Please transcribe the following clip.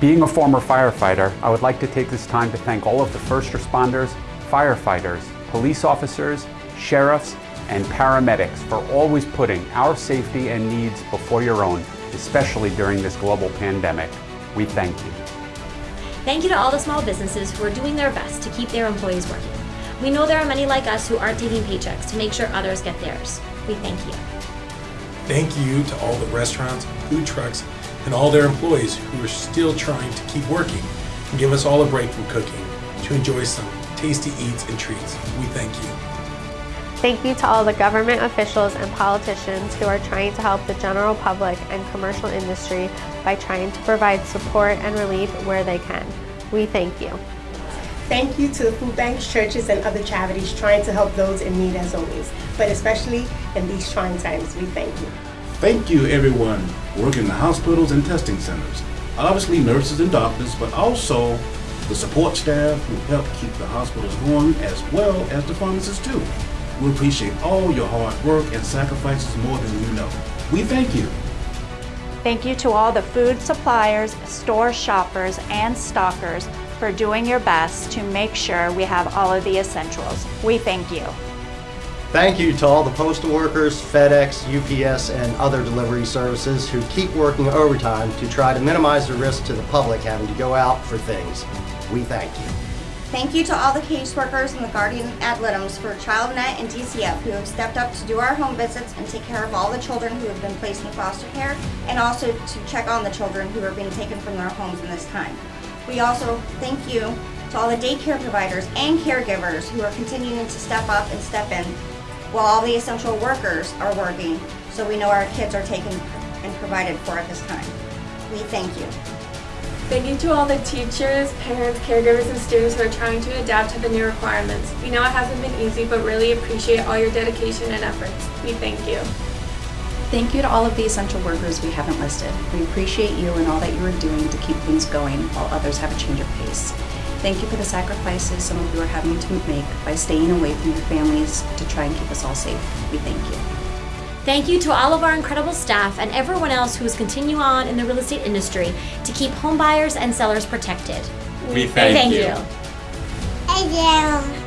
Being a former firefighter, I would like to take this time to thank all of the first responders, firefighters, police officers, sheriffs, and paramedics for always putting our safety and needs before your own, especially during this global pandemic. We thank you. Thank you to all the small businesses who are doing their best to keep their employees working. We know there are many like us who aren't taking paychecks to make sure others get theirs. We thank you. Thank you to all the restaurants, food trucks, and all their employees who are still trying to keep working and give us all a break from cooking to enjoy some tasty eats and treats. We thank you. Thank you to all the government officials and politicians who are trying to help the general public and commercial industry by trying to provide support and relief where they can. We thank you. Thank you to the food banks, churches, and other charities trying to help those in need as always, but especially in these trying times, we thank you. Thank you everyone working in the hospitals and testing centers. Obviously nurses and doctors, but also the support staff who help keep the hospitals going as well as the pharmacists too. We appreciate all your hard work and sacrifices more than you know. We thank you. Thank you to all the food suppliers, store shoppers, and stockers for doing your best to make sure we have all of the essentials. We thank you. Thank you to all the postal workers, FedEx, UPS, and other delivery services who keep working overtime to try to minimize the risk to the public having to go out for things. We thank you. Thank you to all the caseworkers and the guardian ad litems for ChildNet and DCF who have stepped up to do our home visits and take care of all the children who have been placed in foster care and also to check on the children who are being taken from their homes in this time. We also thank you to all the daycare providers and caregivers who are continuing to step up and step in while all the essential workers are working so we know our kids are taken and provided for at this time. We thank you. Thank you to all the teachers, parents, caregivers, and students who are trying to adapt to the new requirements. We know it hasn't been easy, but really appreciate all your dedication and efforts. We thank you. Thank you to all of the essential workers we haven't listed. We appreciate you and all that you are doing to keep things going while others have a change of pace. Thank you for the sacrifices some of you are having to make by staying away from your families to try and keep us all safe. We thank you. Thank you to all of our incredible staff and everyone else who is continuing on in the real estate industry to keep home buyers and sellers protected. We thank, thank you. you. Thank you.